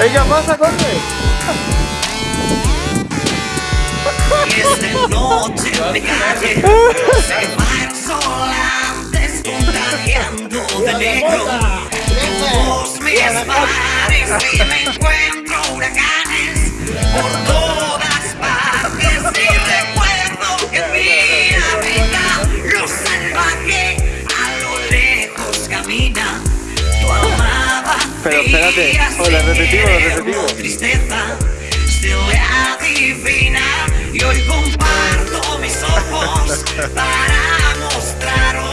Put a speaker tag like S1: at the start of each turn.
S1: Venga, pasa, corre.
S2: Noche me calle. Se va de negro. Mis
S1: Pero espérate, hola, repetimos, repetimos.
S2: tristeza. Se le adivina y hoy comparto mis ojos para mostraros